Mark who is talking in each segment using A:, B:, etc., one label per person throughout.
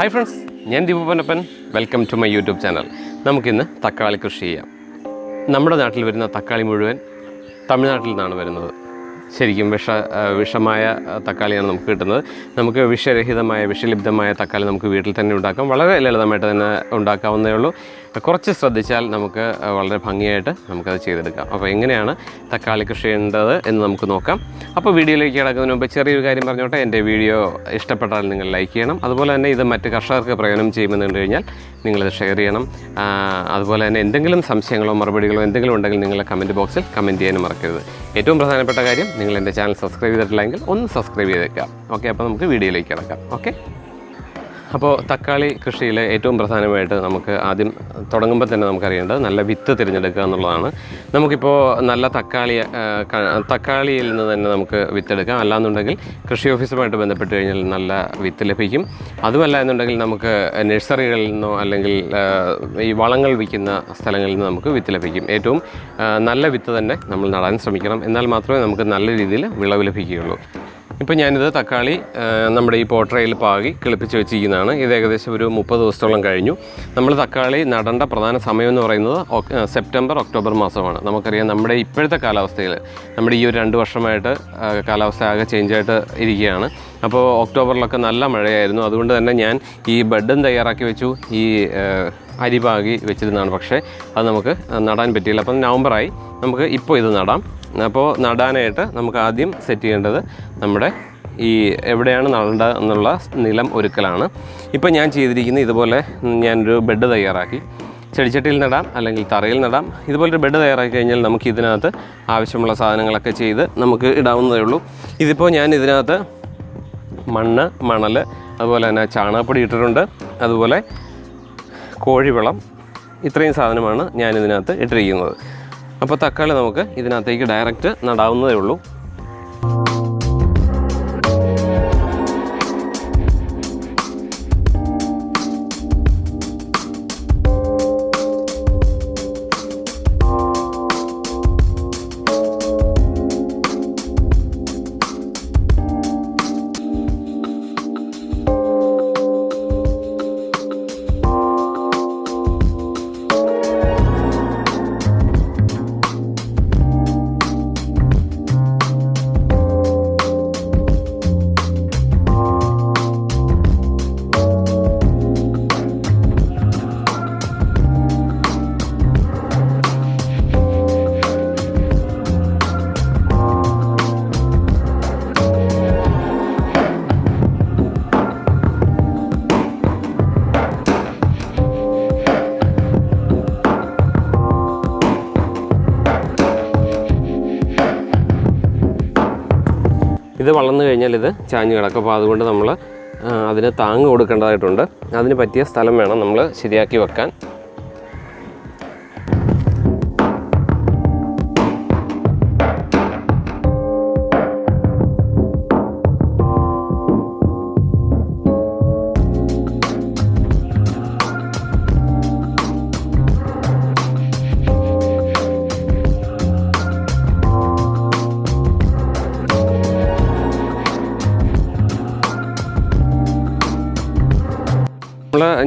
A: Hi friends ഞാൻ ദീപപനപ്പൻ welcome to my YouTube channel നമുക്കിന്ന് തക്കാളി കൃഷി ചെയ്യാം. നമ്മുടെ നാട്ടിൽ വരുന്ന തക്കാളി മുഴുവൻ തമിഴ്നാട്ടിൽ നിന്നാണ് വരുന്നത്. ശരിക്കും വിഷ വിഷമായ തക്കാളിയാണ് നമുക്ക് കിട്ടുന്നത്. നമുക്ക് വിഷരഹിതമായ വിഷലിബ്ധമായ തക്കാളി നമുക്ക് വീട്ടിൽ തന്നെ ഉണ്ടാക്കാം. വളരെ ലളിതമായിട്ട് തന്നെ ഉണ്ടാക്കാവുന്നേ ഉള്ളൂ. കുറച്ച് ശ്രദ്ധിച്ചാൽ നമുക്ക് വളരെ ഭംഗിയായിട്ട് നമുക്കത് ചെയ്തെടുക്കാം. അപ്പോൾ എങ്ങനെയാണ് തക്കാളി കൃഷി ചെയ്യേണ്ടത് എന്ന് നമുക്ക് നോക്കാം. അപ്പോൾ വീഡിയോയിലേക്ക് കിടക്കുന്നതിന് മുമ്പ് ചെറിയൊരു കാര്യം പറഞ്ഞോട്ടെ. എന്റെ വീഡിയോ ഇഷ്ടപ്പെട്ടാൽ നിങ്ങൾ ലൈക്ക് ചെയ്യണം. അതുപോലെ തന്നെ ഇത് മറ്റ് കർഷകർക്ക് പ്രയോജനം ചെയ്യുമെന്ന് കണ്ടു കഴിഞ്ഞാൽ നിങ്ങളിത് ഷെയർ ചെയ്യണം. അതുപോലെ തന്നെ എന്തെങ്കിലും സംശയങ്ങളോ മറുപടികളോ എന്തെങ്കിലും ഉണ്ടെങ്കിൽ നിങ്ങൾ കമന്റ് ബോക്സിൽ കമന്റ് ചെയ്യാനും മറക്കരുത്. ഏറ്റവും പ്രധാനപ്പെട്ട കാര്യം നിങ്ങൾ എന്റെ ചാനൽ സബ്സ്ക്രൈബ് ചെയ്തിട്ടില്ലെങ്കിൽ ഒന്ന് സബ്സ്ക്രൈബ് ചെയ്തേക്കാം ഓക്കെ അപ്പോൾ നമുക്ക് വീഡിയോയിലേക്ക് കിടക്കാം. ഓക്കെ? അപ്പോൾ തക്കാളി കൃഷിയിൽ ഏറ്റവും പ്രധാനമായിട്ട് നമുക്ക് ആദ്യം തുടങ്ങുമ്പോൾ തന്നെ നമുക്കറിയേണ്ടത് നല്ല വിത്ത് തിരഞ്ഞെടുക്കുക എന്നുള്ളതാണ്. നമുക്കിപ്പോൾ നല്ല തക്കാളി തക്കാളിയിൽ നിന്ന് തന്നെ നമുക്ക് വിത്തെടുക്കാം. അല്ലാന്നുണ്ടെങ്കിൽ കൃഷി ഓഫീസുമായിട്ട് ബന്ധപ്പെട്ട് കഴിഞ്ഞാൽ നല്ല വിത്ത് ലഭിക്കും. അതുമല്ല എന്നുണ്ടെങ്കിൽ നമുക്ക് നഴ്സറികളിൽ നിന്നോ അല്ലെങ്കിൽ ഈ വളങ്ങൾ വിൽക്കുന്ന സ്ഥലങ്ങളിൽ നിന്ന് നമുക്ക് വിത്ത് ലഭിക്കും. ഏറ്റവും നല്ല വിത്ത് തന്നെ നമ്മൾ നടാൻ ശ്രമിക്കണം. എന്നാൽ മാത്രമേ നമുക്ക് നല്ല രീതിയിൽ വിളവ് ലഭിക്കുകയുള്ളൂ. ഇപ്പോൾ ഞാനിത് തക്കാളി നമ്മുടെ ഈ പോട്ടറയിൽ പാകി കിളിപ്പിച്ച് വെച്ചിരിക്കുന്നതാണ്. ഇത് ഏകദേശം ഒരു മുപ്പത് ദിവസത്തോളം കഴിഞ്ഞു. നമ്മൾ തക്കാളി നടേണ്ട പ്രധാന സമയം എന്ന് പറയുന്നത് സെപ്റ്റംബർ ഒക്ടോബർ മാസമാണ്. നമുക്കറിയാം നമ്മുടെ ഇപ്പോഴത്തെ കാലാവസ്ഥയിൽ നമ്മുടെ ഈ ഒരു രണ്ട് വർഷമായിട്ട് കാലാവസ്ഥ ആകെ ചേഞ്ചായിട്ട് ഇരിക്കുകയാണ്. അപ്പോൾ ഒക്ടോബറിലൊക്കെ നല്ല മഴയായിരുന്നു. അതുകൊണ്ട് തന്നെ ഞാൻ ഈ ബെഡും തയ്യാറാക്കി വെച്ചു. ഈ അരി പാകി വെച്ചിരുന്നതാണ്. പക്ഷേ അത് നമുക്ക് നടാൻ പറ്റിയില്ല. അപ്പം നവംബറായി നമുക്ക് ഇപ്പോൾ ഇത് നടാം. അപ്പോൾ നടാനായിട്ട് നമുക്ക് ആദ്യം സെറ്റ് ചെയ്യേണ്ടത് നമ്മുടെ ഈ എവിടെയാണ് നടേണ്ടത് എന്നുള്ള നിലം ഒരുക്കലാണ്. ഇപ്പോൾ ഞാൻ ചെയ്തിരിക്കുന്നത് ഇതുപോലെ ഞാനൊരു ബെഡ് തയ്യാറാക്കി. ചെടിച്ചട്ടിയിൽ നടാം അല്ലെങ്കിൽ തറയിൽ നടാം. ഇതുപോലൊരു ബെഡ് തയ്യാറാക്കി കഴിഞ്ഞാൽ നമുക്ക് ഇതിനകത്ത് ആവശ്യമുള്ള സാധനങ്ങളൊക്കെ ചെയ്ത് നമുക്ക് ഇടാവുന്നതേ ഉള്ളൂ. ഇതിപ്പോൾ ഞാൻ ഇതിനകത്ത് മണ്ണ് മണൽ അതുപോലെ തന്നെ ചാണകപ്പൊടി ഇട്ടിട്ടുണ്ട്. അതുപോലെ കോഴിവളം ഇത്രയും സാധനമാണ് ഞാൻ ഇതിനകത്ത് ഇട്ടിരിക്കുന്നത്. അപ്പോൾ തക്കാളി നമുക്ക് ഇതിനകത്തേക്ക് ഡയറക്റ്റ് നടാവുന്നതേ ഉള്ളൂ. ഇത് വളർന്നു കഴിഞ്ഞാൽ ഇത് ചാഞ്ഞ് കിടക്കും. അപ്പോൾ അതുകൊണ്ട് നമ്മൾ അതിന് താങ്ങ് കൊടുക്കേണ്ടതായിട്ടുണ്ട്. അതിന് പറ്റിയ സ്ഥലം വേണം നമ്മൾ ശരിയാക്കി വെക്കാൻ.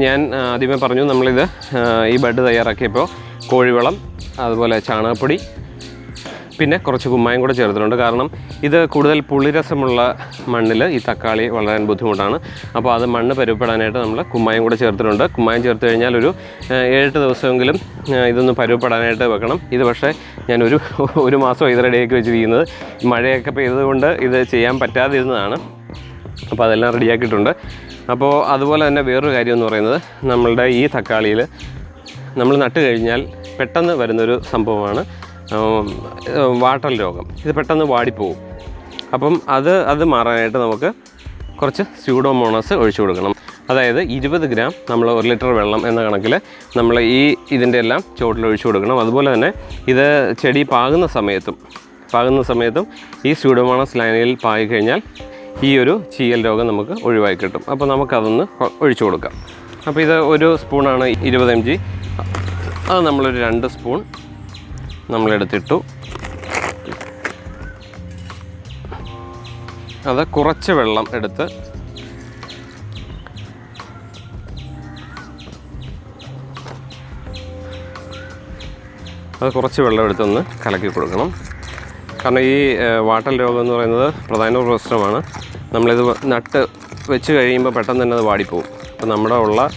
A: ഞാൻ ആദ്യമേ പറഞ്ഞു നമ്മളിത് ഈ ബെഡ് തയ്യാറാക്കിയപ്പോൾ കോഴിവളം അതുപോലെ ചാണകപ്പൊടി പിന്നെ കുറച്ച് കുമ്മായം കൂടെ ചേർത്തിട്ടുണ്ട്. കാരണം ഇത് കൂടുതൽ പുളിരസമുള്ള മണ്ണിൽ ഈ തക്കാളി വളരാൻ ബുദ്ധിമുട്ടാണ്. അപ്പോൾ അത് മണ്ണ് പരുവപ്പെടാനായിട്ട് നമ്മൾ കുമ്മായം കൂടെ ചേർത്തിട്ടുണ്ട്. കുമ്മായം ചേർത്ത് കഴിഞ്ഞാൽ ഒരു ഏഴെട്ട് ദിവസമെങ്കിലും ഇതൊന്ന് പരുവപ്പെടാനായിട്ട് വെക്കണം. ഇത് പക്ഷേ ഞാൻ ഒരു ഒരു മാസം ഇത് റെഡിയാക്കി വെച്ചിരിക്കുന്നത്. മഴയൊക്കെ പെയ്തതുകൊണ്ട് ഇത് ചെയ്യാൻ പറ്റാതിരുന്നതാണ്. അപ്പോൾ അതെല്ലാം റെഡിയാക്കിയിട്ടുണ്ട് അപ്പോൾ അതുപോലെ തന്നെ വേറൊരു കാര്യം എന്ന് പറയുന്നത് നമ്മളുടെ ഈ തക്കാളിയിൽ നമ്മൾ നട്ട് കഴിഞ്ഞാൽ പെട്ടെന്ന് വരുന്നൊരു സംഭവമാണ് വാട്ടർ രോഗം. ഇത് പെട്ടെന്ന് വാടിപ്പോവും. അപ്പം അത് അത് മാറാനായിട്ട് നമുക്ക് കുറച്ച് സ്യൂഡോമോണസ് ഒഴിച്ചു കൊടുക്കണം. അതായത് ഇരുപത് ഗ്രാം നമ്മൾ ഒരു ലിറ്റർ വെള്ളം എന്ന കണക്കിൽ നമ്മൾ ഈ ഇതിന്റെ എല്ലാം ചുവട്ടിൽ ഒഴിച്ചു കൊടുക്കണം. അതുപോലെ തന്നെ ഇത് ചെടി പാകുന്ന സമയത്തും പാകുന്ന സമയത്തും ഈ സ്യൂഡോമോണസ് ലൈനയിൽ പായി കഴിഞ്ഞാൽ ഈ ഒരു ചീയൽ രോഗം നമുക്ക് ഒഴിവായി കിട്ടും. അപ്പോൾ നമുക്കതൊന്ന് ഒഴിച്ചു കൊടുക്കാം. അപ്പോൾ ഇത് ഒരു സ്പൂണാണ് ഇരുപത് എം ജി. അത് നമ്മളൊരു രണ്ട് സ്പൂൺ നമ്മളെടുത്തിട്ടു. അത് കുറച്ച് വെള്ളം എടുത്ത് അത് കുറച്ച് വെള്ളം എടുത്തൊന്ന് കലക്കി കൊടുക്കണം. കാരണം ഈ വാട്ടൽ രോഗം എന്ന് പറയുന്നത് പ്രധാന പ്രശ്നമാണ്. നമ്മളിത് നട്ട് വെച്ച് കഴിയുമ്പോൾ പെട്ടെന്ന് തന്നെ അത് വാടിപ്പോവും. അപ്പോൾ നമ്മുടെ ഉള്ള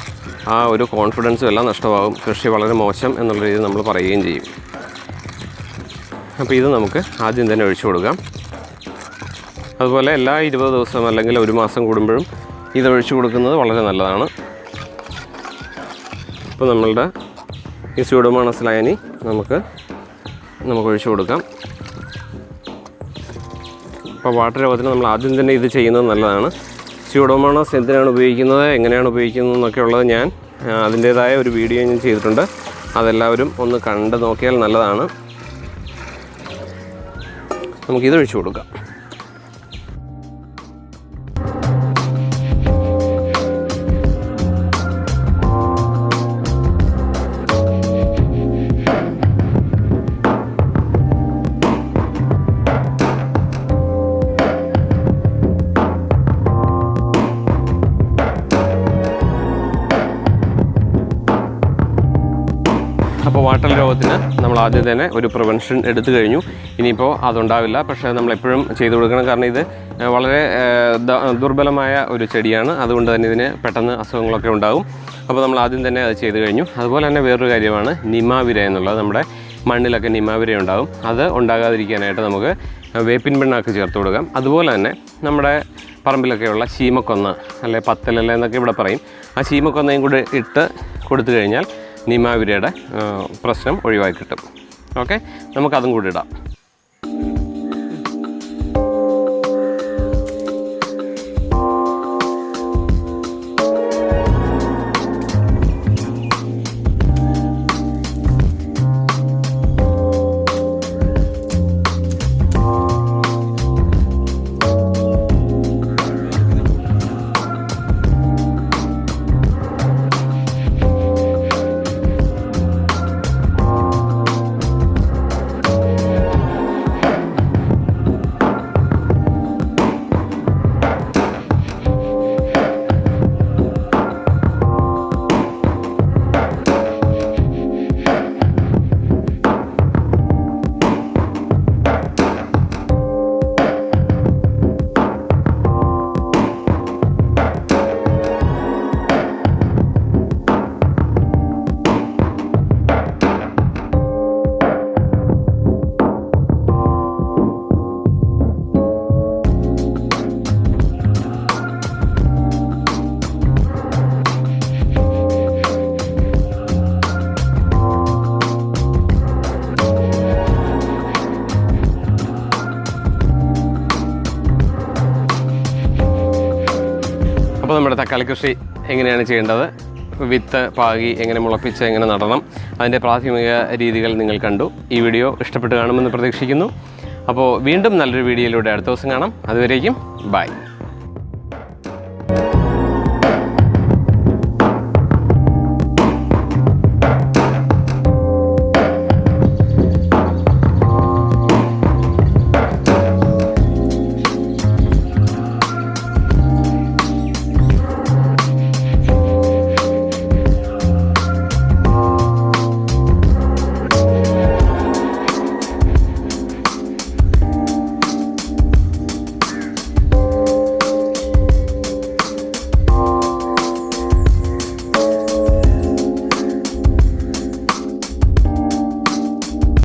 A: ആ ഒരു കോൺഫിഡൻസും എല്ലാം നഷ്ടമാകും. കൃഷി വളരെ മോശം എന്നുള്ള രീതിയിൽ നമ്മൾ പറയുകയും ചെയ്യും. അപ്പോൾ ഇത് നമുക്ക് ആദ്യം തന്നെ ഒഴിച്ചു കൊടുക്കാം. അതുപോലെ എല്ലാ ഇരുപത് ദിവസം അല്ലെങ്കിൽ ഒരു മാസം കൂടുമ്പോഴും ഇത് ഒഴിച്ചു കൊടുക്കുന്നത് വളരെ നല്ലതാണ്. ഇപ്പോൾ നമ്മളുടെ ഈ സ്യൂഡോമോണസ് ലയനി നമുക്ക് നമുക്ക് ഒഴിച്ചു കൊടുക്കാം. അപ്പോൾ വാട്ടർ രോഗത്തിന് നമ്മൾ ആദ്യം തന്നെ ഇത് ചെയ്യുന്നത് നല്ലതാണ്. സ്യൂഡോമോണോസ് എന്തിനാണ് ഉപയോഗിക്കുന്നത് എങ്ങനെയാണ് ഉപയോഗിക്കുന്നത് എന്നൊക്കെ ഉള്ളത് ഞാൻ അതിന്റേതായ ഒരു വീഡിയോ ഞാൻ ചെയ്തിട്ടുണ്ട്. അതെല്ലാവരും ഒന്ന് കണ്ട് നോക്കിയാൽ നല്ലതാണ്. നമുക്കിത് ഒഴിച്ചു കൊടുക്കാം. വാട്ടർ രോഗത്തിന് നമ്മൾ ആദ്യം തന്നെ ഒരു പ്രിവെൻഷൻ എടുത്തു കഴിഞ്ഞു. ഇനിയിപ്പോൾ അതുണ്ടാവില്ല. പക്ഷേ നമ്മളെപ്പോഴും ചെയ്തു കൊടുക്കണം. കാരണം ഇത് വളരെ ദുർബലമായ ഒരു ചെടിയാണ്. അതുകൊണ്ട് തന്നെ ഇതിന് പെട്ടെന്ന് അസുഖങ്ങളൊക്കെ ഉണ്ടാകും അപ്പോൾ നമ്മൾ ആദ്യം തന്നെ അത് ചെയ്തു കഴിഞ്ഞു. അതുപോലെ തന്നെ വേറൊരു കാര്യമാണ് നിമാവിര എന്നുള്ളത്. നമ്മുടെ മണ്ണിലൊക്കെ നിമാവിര ഉണ്ടാകും അത് ഉണ്ടാകാതിരിക്കാനായിട്ട് നമുക്ക് വേപ്പിൻ പിണ്ണാക്ക് ചേർത്ത് കൊടുക്കാം. അതുപോലെ തന്നെ നമ്മുടെ പറമ്പിലൊക്കെയുള്ള ശീമക്കൊന്ന അല്ലെ പത്തലല്ല എന്നൊക്കെ ഇവിടെ പറയും. ആ ശീമക്കൊന്നയും കൂടി ഇട്ട് കൊടുത്തു കഴിഞ്ഞാൽ നിമാവിരയുടെ പ്രശ്നം ഒഴിവാക്കി കിട്ടും. ഓക്കെ? നമുക്കതും കൂടി ഇടാം. നമ്മുടെ തക്കാളി കൃഷി എങ്ങനെയാണ് ചെയ്യേണ്ടത്? വിത്ത് പാകി എങ്ങനെ മുളപ്പിച്ച് എങ്ങനെ നടണം? അതിന്റെ പ്രാഥമിക രീതികൾ നിങ്ങൾ കണ്ടു. ഈ വീഡിയോ ഇഷ്ടപ്പെട്ട് കാണുമെന്ന് പ്രതീക്ഷിക്കുന്നു. അപ്പോൾ വീണ്ടും നല്ലൊരു വീഡിയോയിലൂടെ അടുത്ത ദിവസം കാണാം. അതുവരേക്കും ബൈ.